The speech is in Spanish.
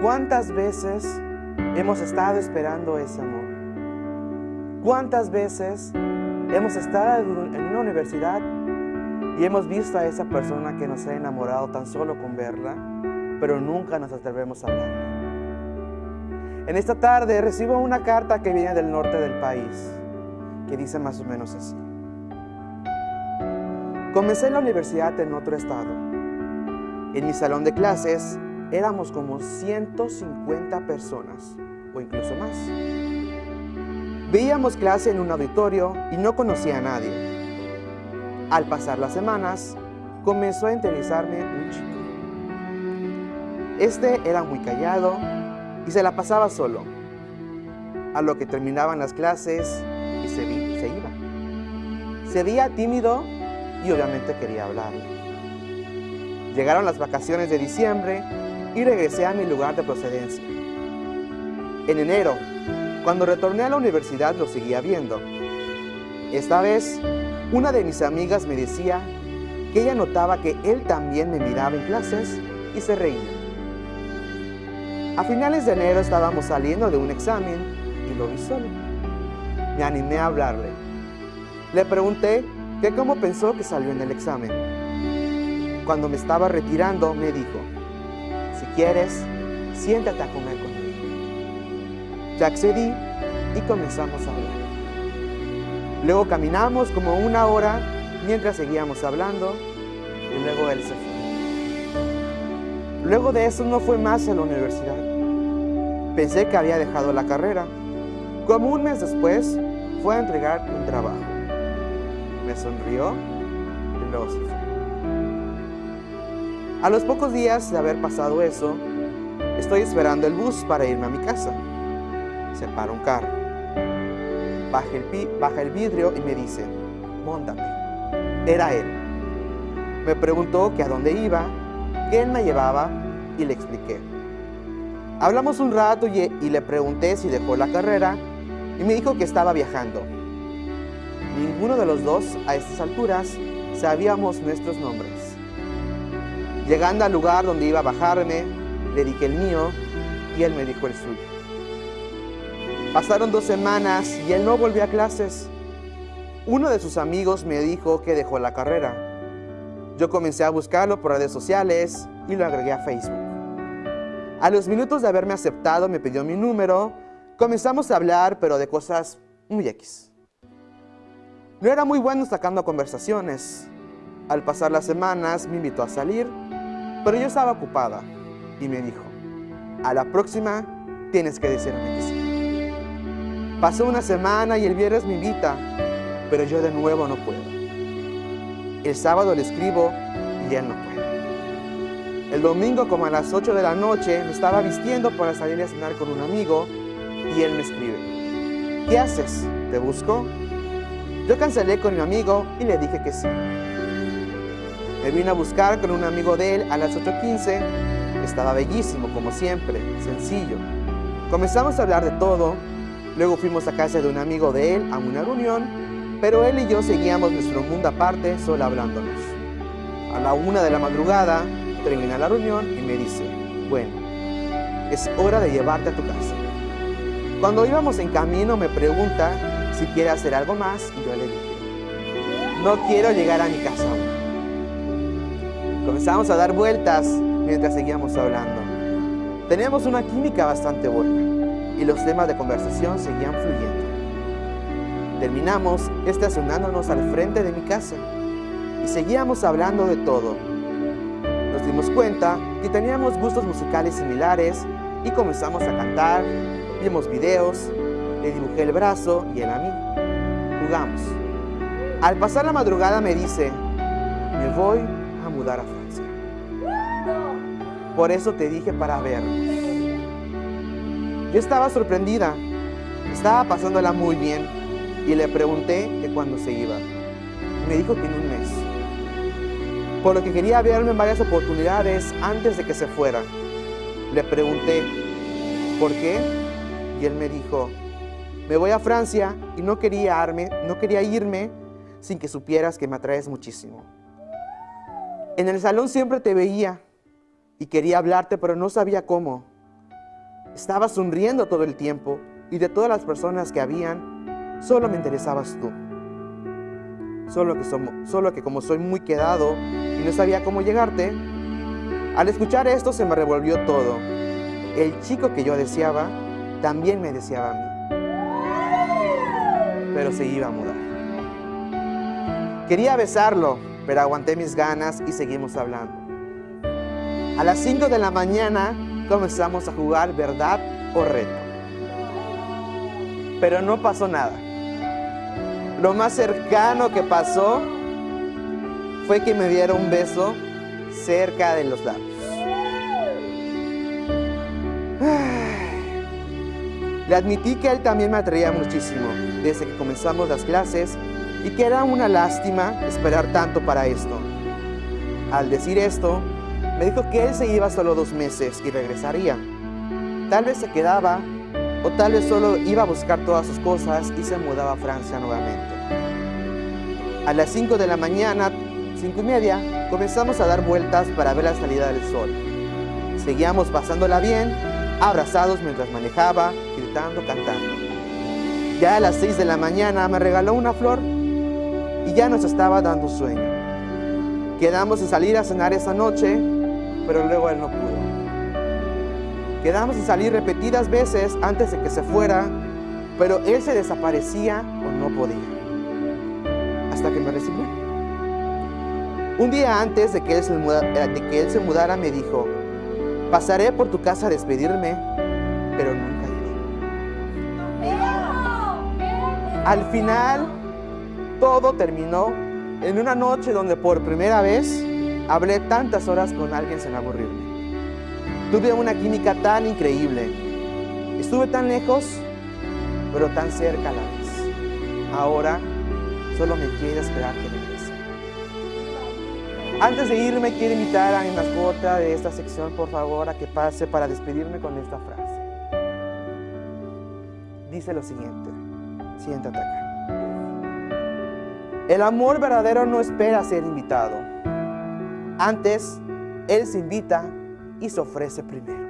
¿Cuántas veces hemos estado esperando ese amor? ¿Cuántas veces hemos estado en una universidad y hemos visto a esa persona que nos ha enamorado tan solo con verla, pero nunca nos atrevemos a hablarle? En esta tarde recibo una carta que viene del norte del país, que dice más o menos así. Comencé la universidad en otro estado. En mi salón de clases éramos como 150 personas, o incluso más. Veíamos clase en un auditorio y no conocía a nadie. Al pasar las semanas, comenzó a interesarme un chico. Este era muy callado y se la pasaba solo, a lo que terminaban las clases y se, se iba. Se veía tímido y obviamente quería hablar. Llegaron las vacaciones de diciembre y regresé a mi lugar de procedencia. En enero, cuando retorné a la universidad lo seguía viendo. Esta vez, una de mis amigas me decía que ella notaba que él también me miraba en clases y se reía. A finales de enero estábamos saliendo de un examen y lo vi solo. Me animé a hablarle. Le pregunté que cómo pensó que salió en el examen. Cuando me estaba retirando, me dijo, quieres, siéntate a comer conmigo. Ya accedí y comenzamos a hablar. Luego caminamos como una hora mientras seguíamos hablando y luego él se fue. Luego de eso no fue más a la universidad. Pensé que había dejado la carrera. Como un mes después, fue a entregar un trabajo me sonrió y luego se fue. A los pocos días de haber pasado eso, estoy esperando el bus para irme a mi casa. Se para un carro. Baja el, vidrio y me dice, móntate. Era él. Me preguntó que a dónde iba, que él me llevaba y le expliqué. Hablamos un rato y le pregunté si dejó la carrera y me dijo que estaba viajando Ninguno de los dos, a estas alturas, sabíamos nuestros nombres. Llegando al lugar donde iba a bajarme, le dije el mío y él me dijo el suyo. Pasaron dos semanas y él no volvió a clases. Uno de sus amigos me dijo que dejó la carrera. Yo comencé a buscarlo por redes sociales y lo agregué a Facebook. A los minutos de haberme aceptado me pidió mi número, comenzamos a hablar pero de cosas muy X. No era muy bueno sacando conversaciones. Al pasar las semanas me invitó a salir, pero yo estaba ocupada y me dijo, a la próxima tienes que decirme que sí. Pasó una semana y el viernes me invita, pero yo de nuevo no puedo. El sábado le escribo y él no puede. El domingo como a las 8 de la noche me estaba vistiendo para salir a cenar con un amigo y él me escribe, ¿qué haces? ¿Te busco? Yo cancelé con mi amigo y le dije que sí. Me vine a buscar con un amigo de él a las 8.15. Estaba bellísimo, como siempre, sencillo. Comenzamos a hablar de todo. Luego fuimos a casa de un amigo de él a una reunión, pero él y yo seguíamos nuestro mundo aparte, solo hablándonos. A la una de la madrugada, termina la reunión y me dice, bueno, es hora de llevarte a tu casa. Cuando íbamos en camino me pregunta si quiere hacer algo más y yo le dije, no quiero llegar a mi casa. Comenzamos a dar vueltas mientras seguíamos hablando. Teníamos una química bastante buena y los temas de conversación seguían fluyendo. Terminamos estacionándonos al frente de mi casa y seguíamos hablando de todo. Nos dimos cuenta que teníamos gustos musicales similares y comenzamos a cantar, vimos videos le dibujé el brazo y él a mí. Jugamos. Al pasar la madrugada me dice, me voy a mudar a. Por eso te dije para vernos. Yo estaba sorprendida, estaba pasándola muy bien y le pregunté que cuándo se iba. Me dijo que en un mes. Por lo que quería verme en varias oportunidades antes de que se fuera. Le pregunté, ¿por qué? Y él me dijo, me voy a Francia y no quería, no quería irme sin que supieras que me atraes muchísimo. En el salón siempre te veía y quería hablarte, pero no sabía cómo. Estaba sonriendo todo el tiempo y de todas las personas que habían, solo me interesabas tú. Solo que, solo que como soy muy quedado y no sabía cómo llegarte, al escuchar esto se me revolvió todo. El chico que yo deseaba también me deseaba a mí. Pero se iba a mudar. Quería besarlo, pero aguanté mis ganas y seguimos hablando. A las 5 de la mañana comenzamos a jugar verdad o reto. Pero no pasó nada. Lo más cercano que pasó fue que me diera un beso cerca de los labios. Le admití que él también me atraía muchísimo desde que comenzamos las clases y que era una lástima esperar tanto para esto. Al decir esto, me dijo que él se iba solo dos meses y regresaría. Tal vez se quedaba o tal vez solo iba a buscar todas sus cosas y se mudaba a Francia nuevamente. A las 5 de la mañana, cinco y media, comenzamos a dar vueltas para ver la salida del sol. Seguíamos pasándola bien, abrazados mientras manejaba, gritando, cantando. Ya a las 6 de la mañana me regaló una flor y ya nos estaba dando sueño. Quedamos en salir a cenar esa noche, pero luego él no pudo. Quedamos en salir repetidas veces antes de que se fuera, pero él se desaparecía o no podía. Hasta que me recibió. Un día antes de que él se, mudara, de que él se mudara me dijo, pasaré por tu casa a despedirme, pero nunca llegué. Al final, todo terminó en una noche donde por primera vez hablé tantas horas con alguien sin aburrirme. Tuve una química tan increíble. Estuve tan lejos, pero tan cerca a la vez. Ahora solo me quiere esperar que regrese. Antes de irme, quiero invitar a mi mascota de esta sección, por favor, a que pase para despedirme con esta frase. Dice lo siguiente. Siéntate acá. El amor verdadero no espera ser invitado. Antes, Él se invita y se ofrece primero.